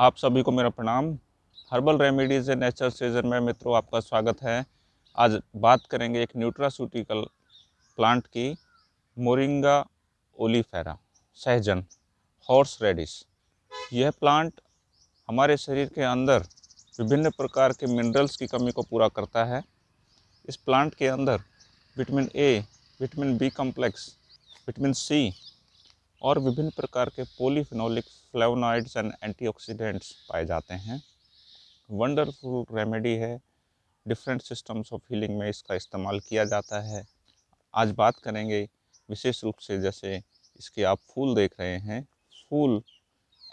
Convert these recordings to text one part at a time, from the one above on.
आप सभी को मेरा प्रणाम। Herbal remedies and nature season में मित्रों आपका स्वागत है। आज बात करेंगे एक न्यूट्रासूटिकल प्लांट की, मोरिंगा ओलीफेरा, सहजन, हॉर्स रेडिस। यह प्लांट हमारे शरीर के अंदर विभिन्न प्रकार के मिनरल्स की कमी को पूरा करता है। इस प्लांट के अंदर vitamin A, vitamin B complex, vitamin C और विभिन्न प्रकार के पोलीफिनोलिक फ्लेवनॉइड्स एंड एंटीऑक्सीडेंट्स पाए जाते हैं। वंडरफुल रेमेडी है। डिफरेंट सिस्टम्स ऑफ़ हीलिंग में इसका इस्तेमाल किया जाता है। आज बात करेंगे विशेष रूप से जैसे इसके आप फूल देख रहे हैं। फूल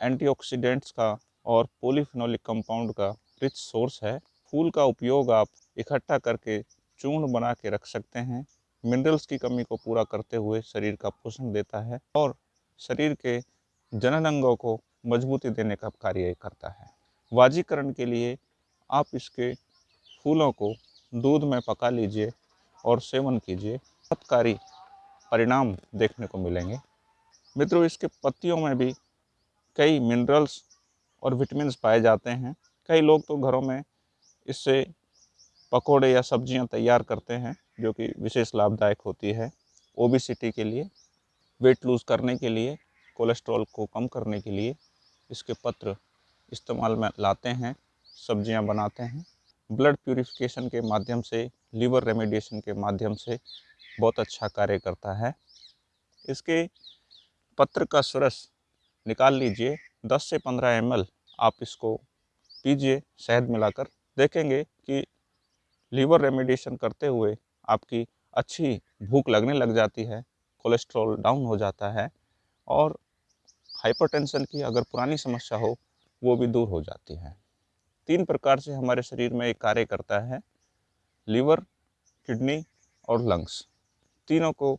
एंटीऑक्सीडेंट्स का और पोलीफिनोलिक कंपाउंड का रिच सोर्स है। फूल का उपयोग आप इकट्ठा करके चूर्ण बना के रख सकते हैं। मिनरल्स की कमी को पूरा करते हुए शरीर का पोषण देता है और शरीर के जनन अंगों को मजबूती देने का कार्य करता है। वाजीकरण के लिए आप इसके फूलों को दूध में पका लीजिए और सेवन कीजिए। चमत्कारी परिणाम देखने को मिलेंगे। मित्रों, इसके पत्तियों में भी कई मिनरल्स और विटामिन पाए जाते हैं। कई लोग तो घरों में इससे पकोड़े या सब्ज़ियाँ तैयार करते हैं, जो कि विशेष लाभदायक होती है। ओबिसिटी के लिए वेट लूज़ करने के लिए, कोलेस्ट्रॉल को कम करने के लिए इसके पत्र इस्तेमाल में लाते हैं, सब्ज़ियाँ बनाते हैं। ब्लड प्यूरिफिकेशन के माध्यम से, लीवर रेमेडिएशन के माध्यम से बहुत अच्छा कार्य करता है। इसके पत्र का सुरस निकाल लीजिए 10 से 15 एम आप इसको पीजिए, शहद मिलाकर। देखेंगे कि लीवर रेमेडिएशन करते हुए आपकी अच्छी भूख लगने लग जाती है। कोलेस्ट्रॉल डाउन हो जाता है और हाइपरटेंशन की अगर पुरानी समस्या हो, वो भी दूर हो जाती है। तीन प्रकार से हमारे शरीर में एक कार्य करता है, लीवर, किडनी और लंग्स तीनों को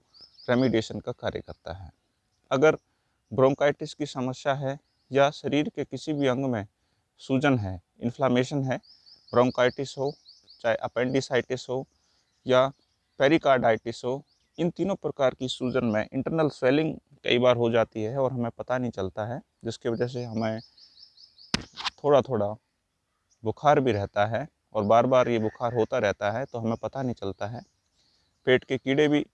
रेमिडिएशन का कार्य करता है। अगर ब्रोंकाइटिस की समस्या है या शरीर के किसी भी अंग में सूजन है इन्फ्लामेशन है ब्रोंकाइटिस हो, चाहे अपेंडिसाइटिस हो या पेरिकार्डाइटिस हो इन तीनों प्रकार की सूजन में इंटरनल स्वेलिंग कई बार हो जाती है और हमें पता नहीं चलता है, जिसकी वजह से हमें थोड़ा थोड़ा बुखार भी रहता है और बार बार ये बुखार होता रहता है तो हमें पता नहीं चलता है। पेट के कीड़े भी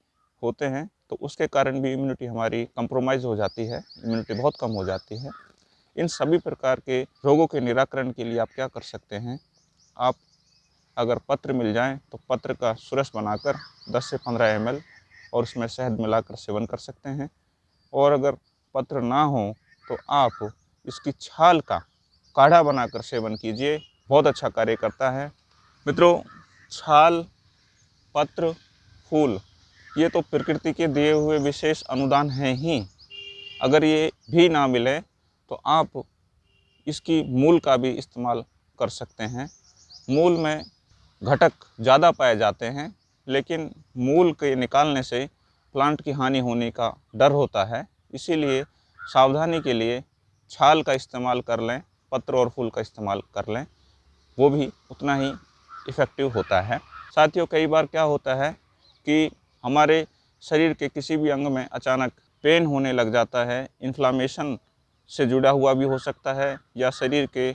होते हैं तो उसके कारण भी इम्यूनिटी हमारी कंप्रोमाइज़ हो जाती है इम्यूनिटी बहुत कम हो जाती है। इन सभी प्रकार के रोगों के निराकरण के लिए आप क्या कर सकते हैं? आप अगर पत्र मिल जाएँ तो पत्र का सुरस बनाकर 10 से 15 एम और उसमें शहद मिलाकर सेवन कर सकते हैं। और अगर पत्र ना हो तो आप इसकी छाल का काढ़ा बनाकर सेवन कीजिए। बहुत अच्छा कार्य करता है। मित्रों, छाल, पत्र, फूल, ये तो प्रकृति के दिए हुए विशेष अनुदान हैं ही। अगर ये भी ना मिले तो आप इसकी मूल का भी इस्तेमाल कर सकते हैं। मूल में घटक ज़्यादा पाए जाते हैं। लेकिन मूल के निकालने से प्लांट की हानि होने का डर होता है। इसीलिए सावधानी के लिए छाल का इस्तेमाल कर लें, पत्र और फूल का इस्तेमाल कर लें। वो भी उतना ही इफ़ेक्टिव होता है। साथियों, कई बार क्या होता है कि हमारे शरीर के किसी भी अंग में अचानक पेन होने लग जाता है इन्फ्लामेशन से जुड़ा हुआ भी हो सकता है या शरीर के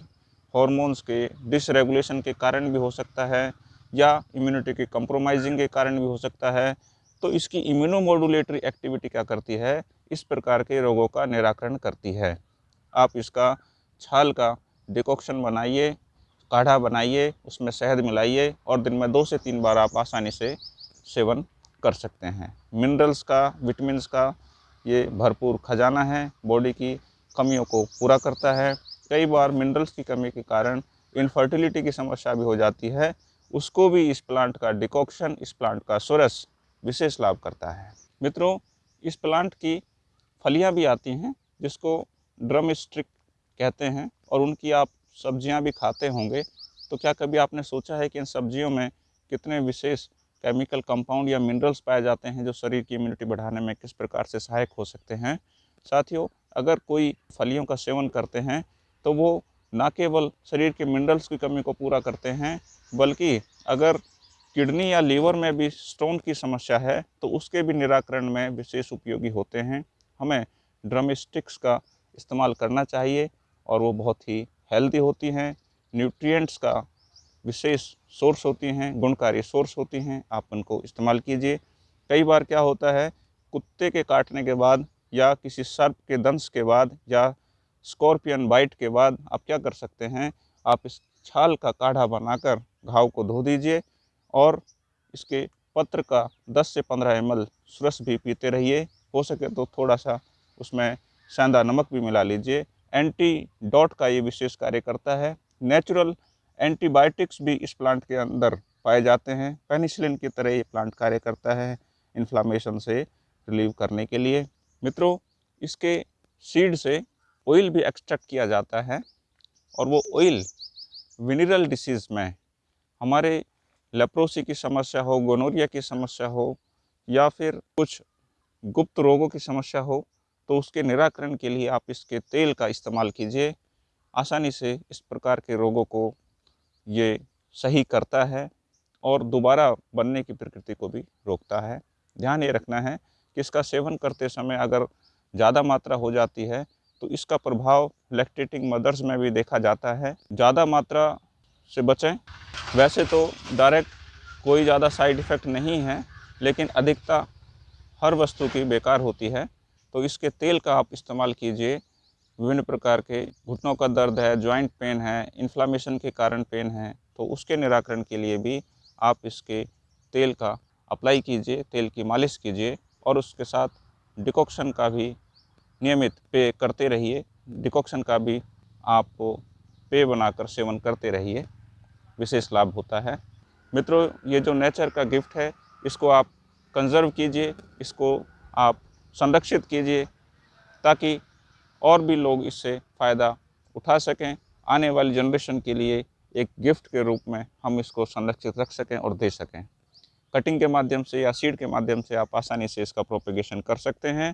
हॉर्मोन्स के डिसरेगुलेशन के कारण भी हो सकता है। या इम्यूनिटी के कंप्रोमाइजिंग के कारण भी हो सकता है। तो इसकी इम्यूनोमोडुलेटरी एक्टिविटी क्या करती है? इस प्रकार के रोगों का निराकरण करती है। आप इसका छाल का डिकॉक्शन बनाइए, काढ़ा बनाइए, उसमें शहद मिलाइए और दिन में दो से तीन बार आप आसानी से सेवन कर सकते हैं। मिनरल्स का विटामिन का ये भरपूर खजाना है। बॉडी की कमियों को पूरा करता है। कई बार मिनरल्स की कमी के कारण इनफर्टिलिटी की समस्या भी हो जाती है। उसको भी इस प्लांट का डिकॉक्शन, इस प्लांट का सोरस विशेष लाभ करता है। मित्रों, इस प्लांट की फलियाँ भी आती हैं, जिसको ड्रम स्ट्रिक कहते हैं और उनकी आप सब्ज़ियाँ भी खाते होंगे तो क्या कभी आपने सोचा है कि इन सब्जियों में कितने विशेष केमिकल कंपाउंड या मिनरल्स पाए जाते हैं जो शरीर की इम्यूनिटी बढ़ाने में किस प्रकार से सहायक हो सकते हैं? साथियों, अगर कोई फलियों का सेवन करते हैं तो वो ना केवल शरीर के मिनरल्स की कमी को पूरा करते हैं बल्कि अगर किडनी या लीवर में भी स्टोन की समस्या है तो उसके भी निराकरण में विशेष उपयोगी होते हैं। हमें ड्रम स्टिक्स का इस्तेमाल करना चाहिए और वो बहुत ही हेल्दी होती हैं। न्यूट्रिएंट्स का विशेष सोर्स होती हैं, गुणकारी सोर्स होती हैं। आप उनको इस्तेमाल कीजिए। कई बार क्या होता है, कुत्ते के काटने के बाद या किसी सर्प के दंश के बाद या स्कॉर्पियन बाइट के बाद आप क्या कर सकते हैं, आप इस छाल का काढ़ा बनाकर घाव को धो दीजिए और इसके पत्र का 10 से 15 एम सुरस भी पीते रहिए। हो सके तो थोड़ा सा उसमें सेंधा नमक भी मिला लीजिए। एंटी डॉट का ये विशेष कार्य करता है। नेचुरल एंटीबायोटिक्स भी इस प्लांट के अंदर पाए जाते हैं। पेनिसिलिन की तरह ये प्लांट कार्य करता है इन्फ्लामेशन से रिलीव करने के लिए। मित्रों, इसके सीड से ऑयल भी एक्सट्रैक्ट किया जाता है और वो ऑयल विनिरल डिसीज़ में हमारे लेप्रोसी की समस्या हो, गोनोरिया की समस्या हो, या फिर कुछ गुप्त रोगों की समस्या हो तो उसके निराकरण के लिए आप इसके तेल का इस्तेमाल कीजिए। आसानी से इस प्रकार के रोगों को ये सही करता है और दोबारा बनने की प्रकृति को भी रोकता है। ध्यान ये रखना है कि इसका सेवन करते समय अगर ज़्यादा मात्रा हो जाती है तो इसका प्रभाव लैक्टेटिंग मदर्स में भी देखा जाता है। ज़्यादा मात्रा से बचें। वैसे तो डायरेक्ट कोई ज़्यादा साइड इफ़ेक्ट नहीं है, लेकिन अधिकता हर वस्तु की बेकार होती है। तो इसके तेल का आप इस्तेमाल कीजिए। विभिन्न प्रकार के घुटनों का दर्द है जॉइंट पेन है इन्फ्लामेशन के कारण पेन है तो उसके निराकरण के लिए भी आप इसके तेल का अप्लाई कीजिए, तेल की मालिश कीजिए और उसके साथ डिकॉक्शन का भी नियमित पे करते रहिए। डिकॉक्शन का भी आपको पे बनाकर सेवन करते रहिए। विशेष लाभ होता है। मित्रों, ये जो नेचर का गिफ्ट है, इसको आप कंजर्व कीजिए, इसको आप संरक्षित कीजिए, ताकि और भी लोग इससे फ़ायदा उठा सकें। आने वाली जनरेशन के लिए एक गिफ्ट के रूप में हम इसको संरक्षित रख सकें और दे सकें। कटिंग के माध्यम से या सीड के माध्यम से आप आसानी से इसका प्रोपेगेशन कर सकते हैं।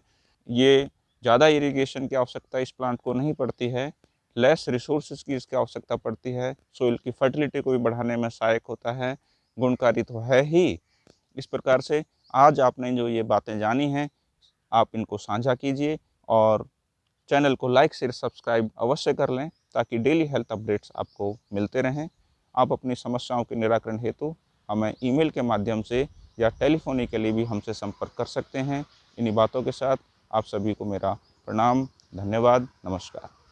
ये ज़्यादा इरिगेशन की आवश्यकता इस प्लांट को नहीं पड़ती है। लेस रिसोर्सेज की इसकी आवश्यकता पड़ती है। सोइल की फर्टिलिटी को भी बढ़ाने में सहायक होता है, गुणकारी तो है ही। इस प्रकार से आज आपने जो ये बातें जानी हैं, आप इनको साझा कीजिए और चैनल को लाइक शेयर सब्सक्राइब अवश्य कर लें ताकि डेली हेल्थ अपडेट्स आपको मिलते रहें। आप अपनी समस्याओं के निराकरण हेतु हमें ईमेल के माध्यम से या टेलीफोनी के लिए भी हमसे संपर्क कर सकते हैं। इन्हीं बातों के साथ आप सभी को मेरा प्रणाम, धन्यवाद, नमस्कार।